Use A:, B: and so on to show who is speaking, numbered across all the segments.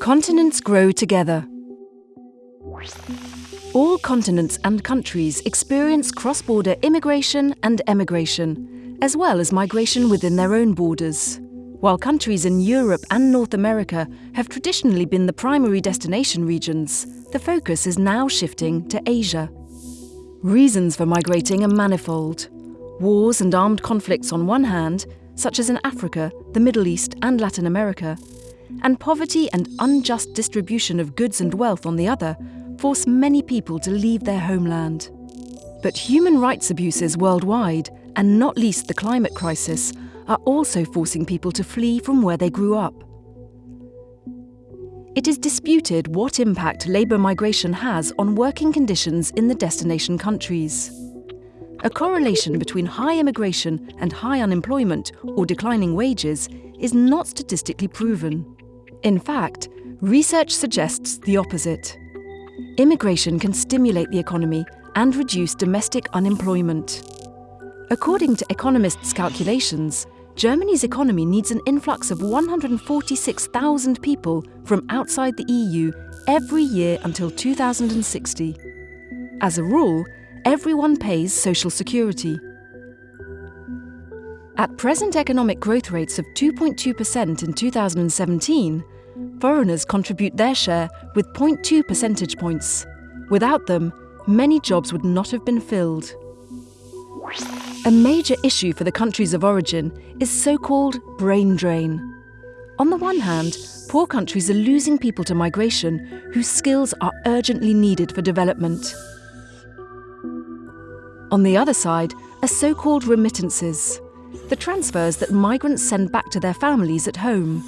A: Continents grow together. All continents and countries experience cross-border immigration and emigration, as well as migration within their own borders. While countries in Europe and North America have traditionally been the primary destination regions, the focus is now shifting to Asia. Reasons for migrating are manifold. Wars and armed conflicts on one hand, such as in Africa, the Middle East and Latin America, and poverty and unjust distribution of goods and wealth on the other force many people to leave their homeland. But human rights abuses worldwide, and not least the climate crisis, are also forcing people to flee from where they grew up. It is disputed what impact labour migration has on working conditions in the destination countries. A correlation between high immigration and high unemployment or declining wages is not statistically proven. In fact, research suggests the opposite. Immigration can stimulate the economy and reduce domestic unemployment. According to economists' calculations, Germany's economy needs an influx of 146,000 people from outside the EU every year until 2060. As a rule, everyone pays social security. At present economic growth rates of 2.2% in 2017, foreigners contribute their share with 0.2 percentage points. Without them, many jobs would not have been filled. A major issue for the countries of origin is so-called brain drain. On the one hand, poor countries are losing people to migration whose skills are urgently needed for development. On the other side are so-called remittances, the transfers that migrants send back to their families at home.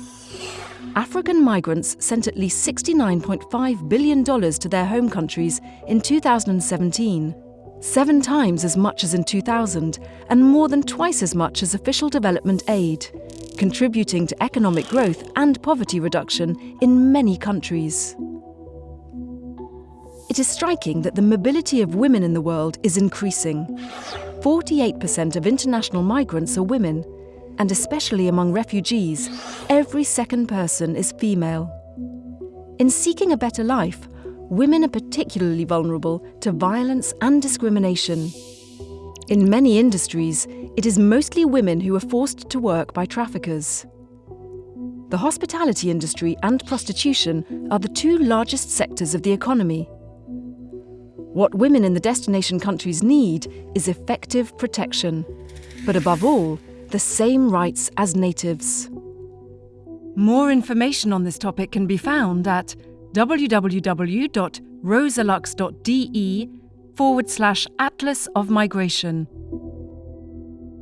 A: African migrants sent at least $69.5 billion to their home countries in 2017 seven times as much as in 2000 and more than twice as much as official development aid, contributing to economic growth and poverty reduction in many countries. It is striking that the mobility of women in the world is increasing. 48% of international migrants are women, and especially among refugees, every second person is female. In seeking a better life, women are particularly vulnerable to violence and discrimination. In many industries, it is mostly women who are forced to work by traffickers. The hospitality industry and prostitution are the two largest sectors of the economy. What women in the destination countries need is effective protection, but above all, the same rights as natives. More information on this topic can be found at www.rosalux.de forward slash Atlas of Migration.